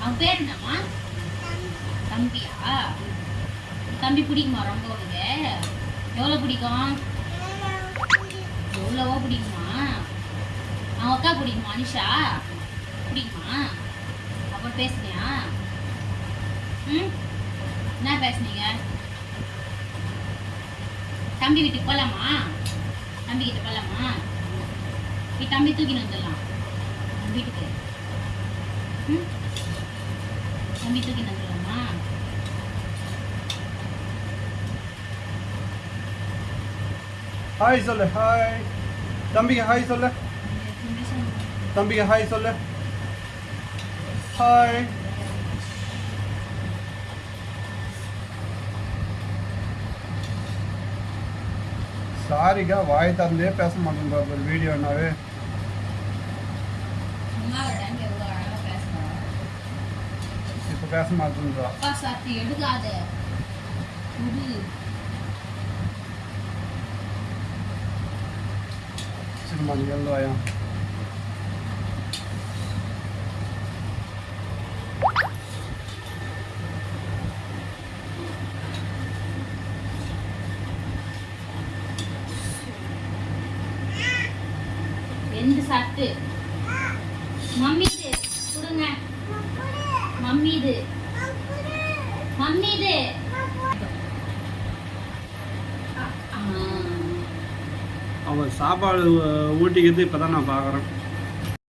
அவன் பேர் என்னம்மா? தம்பியா? தம்பி பிடிக்குமா ரொம்ப உனக்கு? எவ்வளோ பிடிக்கும்? எவ்வளவோ பிடிக்குமா? அவன் அக்கா பிடிக்குமா அனிஷா? பிடிக்குமா? அப்புறம் பேசுனியா? ம்? என்ன பேசுனீங்க? தம்பி வீட்டுக்கு போகலாமா தம்பி கிட்ட போகலாமா நீ தம்பி தூக்கின்னு வந்துடலாம். வீட்டுக்கு. தம்பி தூக்கின்னு வந்துடலாமா ஹாய் சொல்லு ஹாய் தம்பிக்கு ஹாய் சொல்லு தம்பிக்கு ஹாய் சொல்லு ஹாய் சாரிக்கா வாய் திறந்தே பேச மாட்டேன் ஒரு வீடியோனாவே பேச மாட்டேன்றா. அப்பா சாத்தி எடுக்காத. குடு. சரிம்மா நீ எழுந்து வாயா எந்த சாப்பிட்டு. மம்மி இது கொடுங்க. மம்மி இது மம்மி அவன் சாப்பாடு ஊட்டிக்கிறது இப்போதான் நான் பார்க்குறேன்